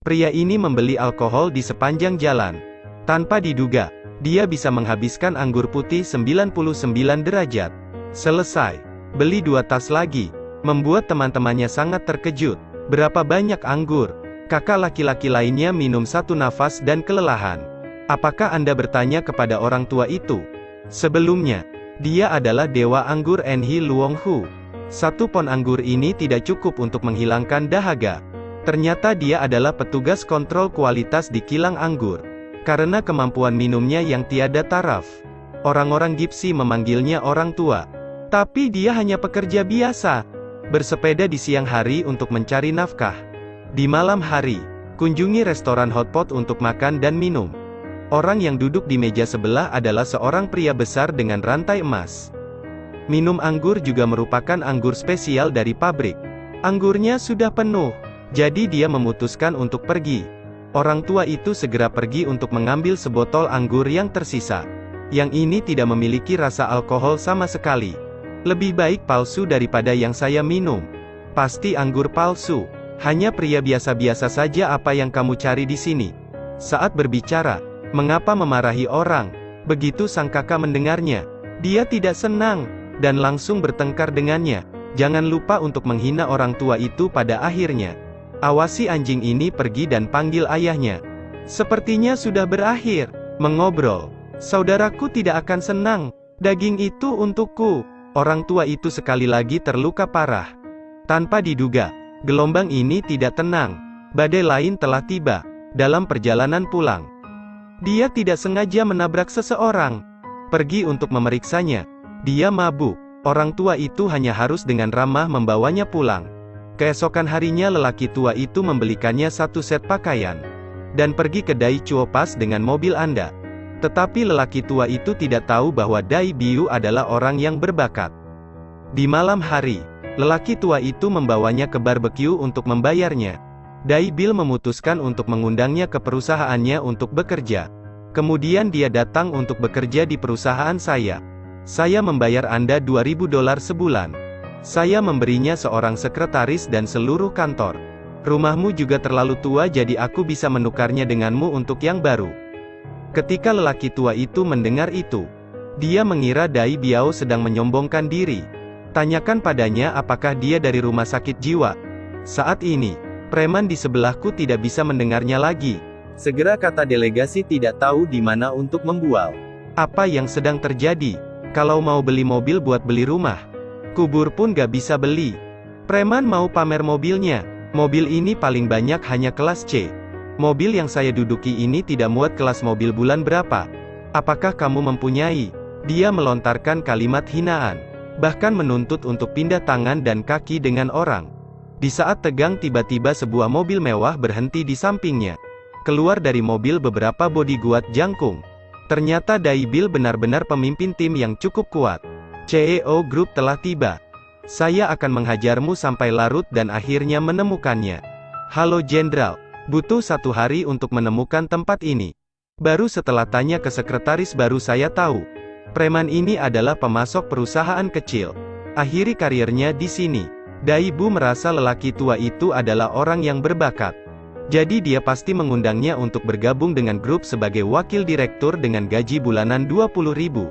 Pria ini membeli alkohol di sepanjang jalan. Tanpa diduga, dia bisa menghabiskan anggur putih 99 derajat. Selesai. Beli dua tas lagi. Membuat teman-temannya sangat terkejut. Berapa banyak anggur? Kakak laki-laki lainnya minum satu nafas dan kelelahan. Apakah Anda bertanya kepada orang tua itu? Sebelumnya, dia adalah dewa anggur Enhi Luong Hu. Satu pon anggur ini tidak cukup untuk menghilangkan dahaga. Ternyata dia adalah petugas kontrol kualitas di kilang anggur. Karena kemampuan minumnya yang tiada taraf. Orang-orang Gipsi memanggilnya orang tua. Tapi dia hanya pekerja biasa. Bersepeda di siang hari untuk mencari nafkah. Di malam hari, kunjungi restoran hotpot untuk makan dan minum. Orang yang duduk di meja sebelah adalah seorang pria besar dengan rantai emas. Minum anggur juga merupakan anggur spesial dari pabrik. Anggurnya sudah penuh. Jadi dia memutuskan untuk pergi. Orang tua itu segera pergi untuk mengambil sebotol anggur yang tersisa. Yang ini tidak memiliki rasa alkohol sama sekali. Lebih baik palsu daripada yang saya minum. Pasti anggur palsu. Hanya pria biasa-biasa saja apa yang kamu cari di sini. Saat berbicara, mengapa memarahi orang? Begitu sang kakak mendengarnya. Dia tidak senang, dan langsung bertengkar dengannya. Jangan lupa untuk menghina orang tua itu pada akhirnya. Awasi anjing ini pergi dan panggil ayahnya. Sepertinya sudah berakhir. Mengobrol. Saudaraku tidak akan senang. Daging itu untukku. Orang tua itu sekali lagi terluka parah. Tanpa diduga, gelombang ini tidak tenang. Badai lain telah tiba. Dalam perjalanan pulang. Dia tidak sengaja menabrak seseorang. Pergi untuk memeriksanya. Dia mabuk. Orang tua itu hanya harus dengan ramah membawanya pulang. Keesokan harinya lelaki tua itu membelikannya satu set pakaian. Dan pergi ke Dai Chuo Pas dengan mobil Anda. Tetapi lelaki tua itu tidak tahu bahwa Dai Biu adalah orang yang berbakat. Di malam hari, lelaki tua itu membawanya ke barbeque untuk membayarnya. Dai Bill memutuskan untuk mengundangnya ke perusahaannya untuk bekerja. Kemudian dia datang untuk bekerja di perusahaan saya. Saya membayar Anda 2000 dolar sebulan. Saya memberinya seorang sekretaris dan seluruh kantor. Rumahmu juga terlalu tua jadi aku bisa menukarnya denganmu untuk yang baru. Ketika lelaki tua itu mendengar itu, dia mengira Dai Biao sedang menyombongkan diri. Tanyakan padanya apakah dia dari rumah sakit jiwa. Saat ini, preman di sebelahku tidak bisa mendengarnya lagi. Segera kata delegasi tidak tahu di mana untuk membual. Apa yang sedang terjadi? Kalau mau beli mobil buat beli rumah, Kubur pun gak bisa beli. Preman mau pamer mobilnya. Mobil ini paling banyak hanya kelas C. Mobil yang saya duduki ini tidak muat kelas mobil bulan berapa. Apakah kamu mempunyai? Dia melontarkan kalimat hinaan. Bahkan menuntut untuk pindah tangan dan kaki dengan orang. Di saat tegang tiba-tiba sebuah mobil mewah berhenti di sampingnya. Keluar dari mobil beberapa bodyguard jangkung. Ternyata Daibil benar-benar pemimpin tim yang cukup kuat. CEO Group telah tiba. Saya akan menghajarmu sampai larut dan akhirnya menemukannya. Halo Jenderal, butuh satu hari untuk menemukan tempat ini. Baru setelah tanya ke sekretaris baru saya tahu. Preman ini adalah pemasok perusahaan kecil. Akhiri karirnya di sini. Daibu merasa lelaki tua itu adalah orang yang berbakat. Jadi dia pasti mengundangnya untuk bergabung dengan grup sebagai wakil direktur dengan gaji bulanan 20 ribu.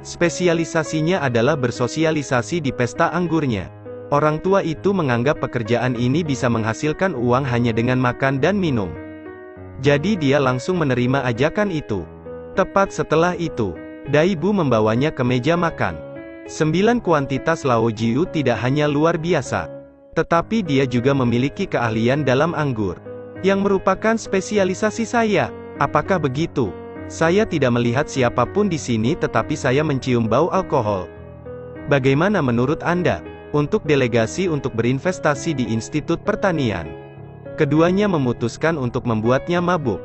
Spesialisasinya adalah bersosialisasi di pesta anggurnya. Orang tua itu menganggap pekerjaan ini bisa menghasilkan uang hanya dengan makan dan minum. Jadi dia langsung menerima ajakan itu. Tepat setelah itu, Daibu membawanya ke meja makan. Sembilan kuantitas Lao Jiu tidak hanya luar biasa, tetapi dia juga memiliki keahlian dalam anggur, yang merupakan spesialisasi saya. Apakah begitu? Saya tidak melihat siapa pun di sini tetapi saya mencium bau alkohol. Bagaimana menurut Anda? Untuk delegasi untuk berinvestasi di Institut Pertanian. Keduanya memutuskan untuk membuatnya mabuk.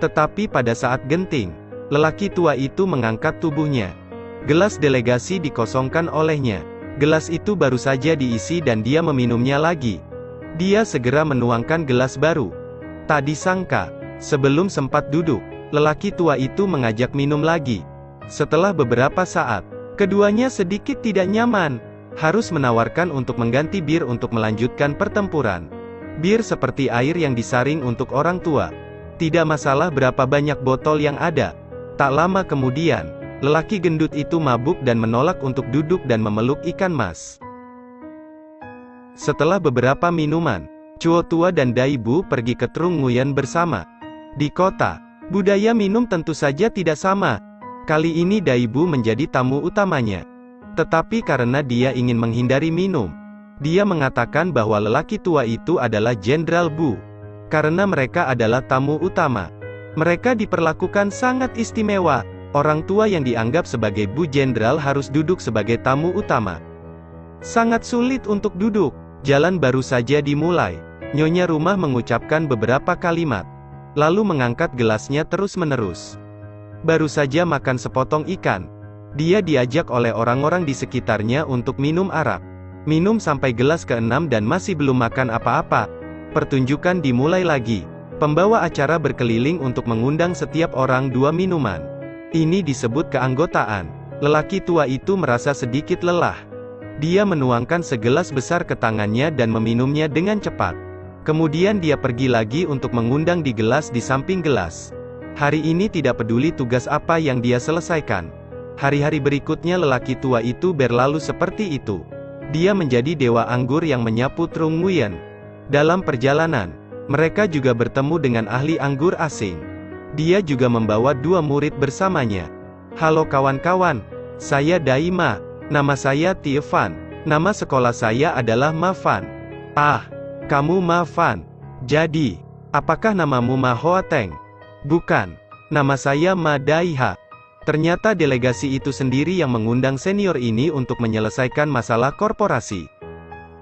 Tetapi pada saat genting, lelaki tua itu mengangkat tubuhnya. Gelas delegasi dikosongkan olehnya. Gelas itu baru saja diisi dan dia meminumnya lagi. Dia segera menuangkan gelas baru. Tak disangka, sebelum sempat duduk, Lelaki tua itu mengajak minum lagi. Setelah beberapa saat, keduanya sedikit tidak nyaman, harus menawarkan untuk mengganti bir untuk melanjutkan pertempuran. Bir seperti air yang disaring untuk orang tua. Tidak masalah berapa banyak botol yang ada. Tak lama kemudian, lelaki gendut itu mabuk dan menolak untuk duduk dan memeluk ikan mas. Setelah beberapa minuman, Chuo Tua dan Daibu pergi ke Trung Nguyen bersama. Di kota, budaya minum tentu saja tidak sama. Kali ini Daibu menjadi tamu utamanya. Tetapi karena dia ingin menghindari minum, dia mengatakan bahwa lelaki tua itu adalah Jenderal Bu. Karena mereka adalah tamu utama. Mereka diperlakukan sangat istimewa. Orang tua yang dianggap sebagai Bu Jenderal harus duduk sebagai tamu utama. Sangat sulit untuk duduk. Jalan baru saja dimulai. Nyonya rumah mengucapkan beberapa kalimat. Lalu mengangkat gelasnya terus-menerus. Baru saja makan sepotong ikan. Dia diajak oleh orang-orang di sekitarnya untuk minum arak. Minum sampai gelas keenam dan masih belum makan apa-apa. Pertunjukan dimulai lagi. Pembawa acara berkeliling untuk mengundang setiap orang dua minuman. Ini disebut keanggotaan. Lelaki tua itu merasa sedikit lelah. Dia menuangkan segelas besar ke tangannya dan meminumnya dengan cepat. Kemudian dia pergi lagi untuk mengundang di gelas di samping gelas. Hari ini tidak peduli tugas apa yang dia selesaikan. Hari-hari berikutnya lelaki tua itu berlalu seperti itu. Dia menjadi dewa anggur yang menyapu Trung Nguyen. Dalam perjalanan, mereka juga bertemu dengan ahli anggur asing. Dia juga membawa dua murid bersamanya. Halo kawan-kawan, saya Daima. Nama saya Tiefan. Nama sekolah saya adalah Mafan. Ah, kamu Mafan. Jadi, apakah namamu Mahoateng? Bukan. Nama saya Madaiha. Ternyata delegasi itu sendiri yang mengundang senior ini untuk menyelesaikan masalah korporasi.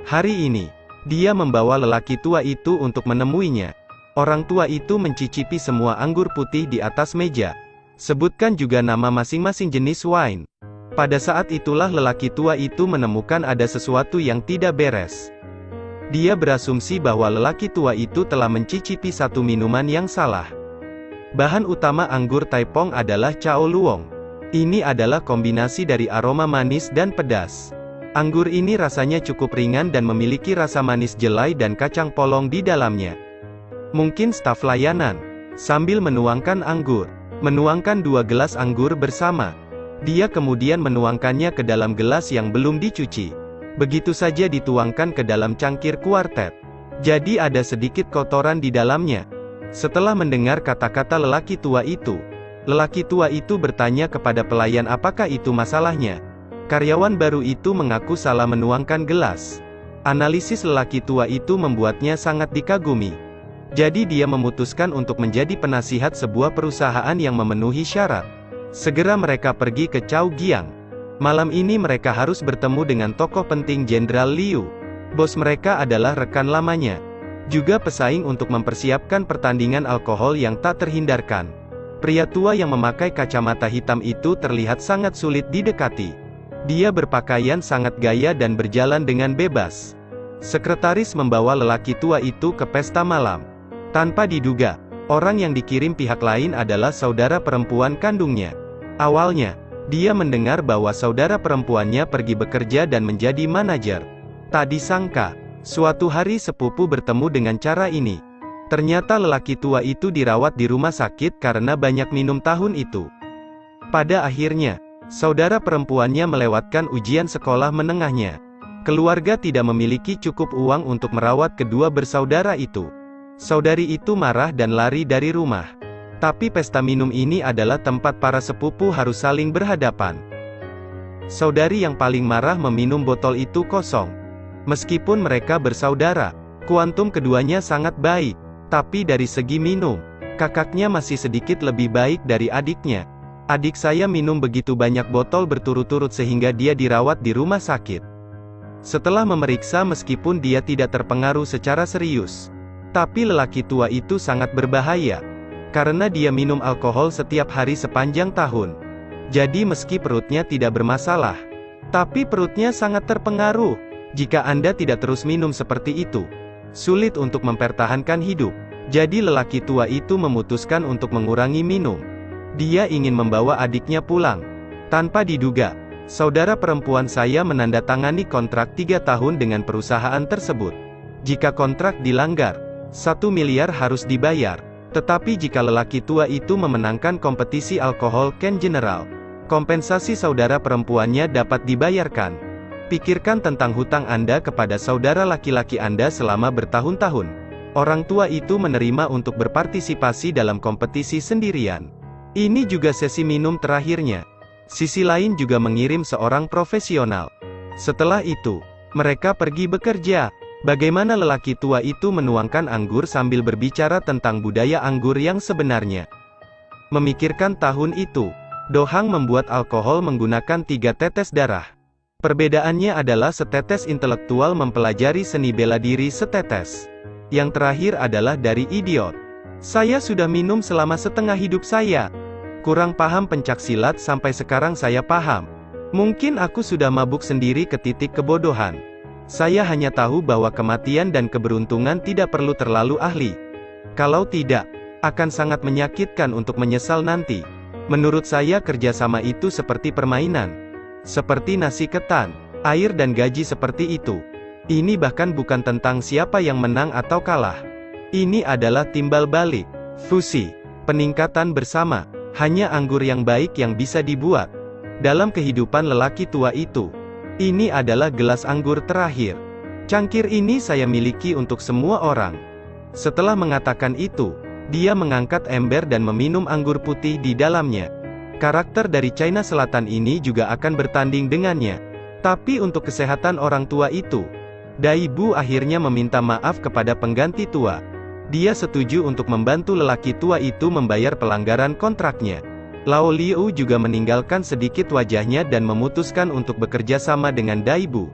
Hari ini, dia membawa lelaki tua itu untuk menemuinya. Orang tua itu mencicipi semua anggur putih di atas meja. Sebutkan juga nama masing-masing jenis wine. Pada saat itulah lelaki tua itu menemukan ada sesuatu yang tidak beres. Dia berasumsi bahwa lelaki tua itu telah mencicipi satu minuman yang salah. Bahan utama anggur Taipong adalah Chao Luong. Ini adalah kombinasi dari aroma manis dan pedas. Anggur ini rasanya cukup ringan dan memiliki rasa manis jelai dan kacang polong di dalamnya. Mungkin staf layanan. Sambil menuangkan anggur. Menuangkan dua gelas anggur bersama. Dia kemudian menuangkannya ke dalam gelas yang belum dicuci. Begitu saja dituangkan ke dalam cangkir kuartet. Jadi ada sedikit kotoran di dalamnya. Setelah mendengar kata-kata lelaki tua itu, lelaki tua itu bertanya kepada pelayan apakah itu masalahnya. Karyawan baru itu mengaku salah menuangkan gelas. Analisis lelaki tua itu membuatnya sangat dikagumi. Jadi dia memutuskan untuk menjadi penasihat sebuah perusahaan yang memenuhi syarat. Segera mereka pergi ke Chao Giang. Malam ini mereka harus bertemu dengan tokoh penting Jenderal Liu. Bos mereka adalah rekan lamanya. Juga pesaing untuk mempersiapkan pertandingan alkohol yang tak terhindarkan. Pria tua yang memakai kacamata hitam itu terlihat sangat sulit didekati. Dia berpakaian sangat gaya dan berjalan dengan bebas. Sekretaris membawa lelaki tua itu ke pesta malam. Tanpa diduga, orang yang dikirim pihak lain adalah saudara perempuan kandungnya. Awalnya, dia mendengar bahwa saudara perempuannya pergi bekerja dan menjadi manajer. Tak disangka, suatu hari sepupu bertemu dengan cara ini. Ternyata lelaki tua itu dirawat di rumah sakit karena banyak minum tahun itu. Pada akhirnya, saudara perempuannya melewatkan ujian sekolah menengahnya. Keluarga tidak memiliki cukup uang untuk merawat kedua bersaudara itu. Saudari itu marah dan lari dari rumah. Tapi pesta minum ini adalah tempat para sepupu harus saling berhadapan. Saudari yang paling marah meminum botol itu kosong. Meskipun mereka bersaudara, kuantum keduanya sangat baik. Tapi dari segi minum, kakaknya masih sedikit lebih baik dari adiknya. Adik saya minum begitu banyak botol berturut-turut sehingga dia dirawat di rumah sakit. Setelah memeriksa meskipun dia tidak terpengaruh secara serius. Tapi lelaki tua itu sangat berbahaya karena dia minum alkohol setiap hari sepanjang tahun. Jadi meski perutnya tidak bermasalah, tapi perutnya sangat terpengaruh. Jika Anda tidak terus minum seperti itu, sulit untuk mempertahankan hidup. Jadi lelaki tua itu memutuskan untuk mengurangi minum. Dia ingin membawa adiknya pulang. Tanpa diduga, saudara perempuan saya menandatangani kontrak tiga tahun dengan perusahaan tersebut. Jika kontrak dilanggar, satu miliar harus dibayar. Tetapi jika lelaki tua itu memenangkan kompetisi alkohol Ken General, kompensasi saudara perempuannya dapat dibayarkan. Pikirkan tentang hutang Anda kepada saudara laki-laki Anda selama bertahun-tahun. Orang tua itu menerima untuk berpartisipasi dalam kompetisi sendirian. Ini juga sesi minum terakhirnya. Sisi lain juga mengirim seorang profesional. Setelah itu, mereka pergi bekerja. Bagaimana lelaki tua itu menuangkan anggur sambil berbicara tentang budaya anggur yang sebenarnya. Memikirkan tahun itu, Dohang membuat alkohol menggunakan tiga tetes darah. Perbedaannya adalah setetes intelektual mempelajari seni bela diri setetes. Yang terakhir adalah dari idiot. Saya sudah minum selama setengah hidup saya. Kurang paham pencak silat sampai sekarang saya paham. Mungkin aku sudah mabuk sendiri ke titik kebodohan. Saya hanya tahu bahwa kematian dan keberuntungan tidak perlu terlalu ahli. Kalau tidak, akan sangat menyakitkan untuk menyesal nanti. Menurut saya kerjasama itu seperti permainan. Seperti nasi ketan, air dan gaji seperti itu. Ini bahkan bukan tentang siapa yang menang atau kalah. Ini adalah timbal balik, fusi, peningkatan bersama. Hanya anggur yang baik yang bisa dibuat. Dalam kehidupan lelaki tua itu, ini adalah gelas anggur terakhir. Cangkir ini saya miliki untuk semua orang. Setelah mengatakan itu, dia mengangkat ember dan meminum anggur putih di dalamnya. Karakter dari China Selatan ini juga akan bertanding dengannya. Tapi untuk kesehatan orang tua itu, Dai Bu akhirnya meminta maaf kepada pengganti tua. Dia setuju untuk membantu lelaki tua itu membayar pelanggaran kontraknya. Lao Liu juga meninggalkan sedikit wajahnya dan memutuskan untuk bekerja sama dengan Daibu.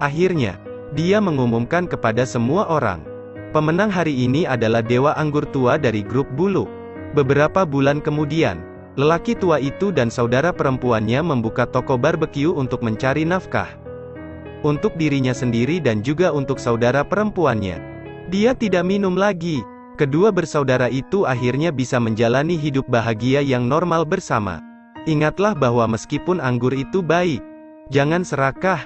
Akhirnya, dia mengumumkan kepada semua orang. Pemenang hari ini adalah Dewa Anggur Tua dari grup Bulu. Beberapa bulan kemudian, lelaki tua itu dan saudara perempuannya membuka toko barbeque untuk mencari nafkah. Untuk dirinya sendiri dan juga untuk saudara perempuannya. Dia tidak minum lagi. Kedua bersaudara itu akhirnya bisa menjalani hidup bahagia yang normal bersama. Ingatlah bahwa meskipun anggur itu baik, jangan serakah,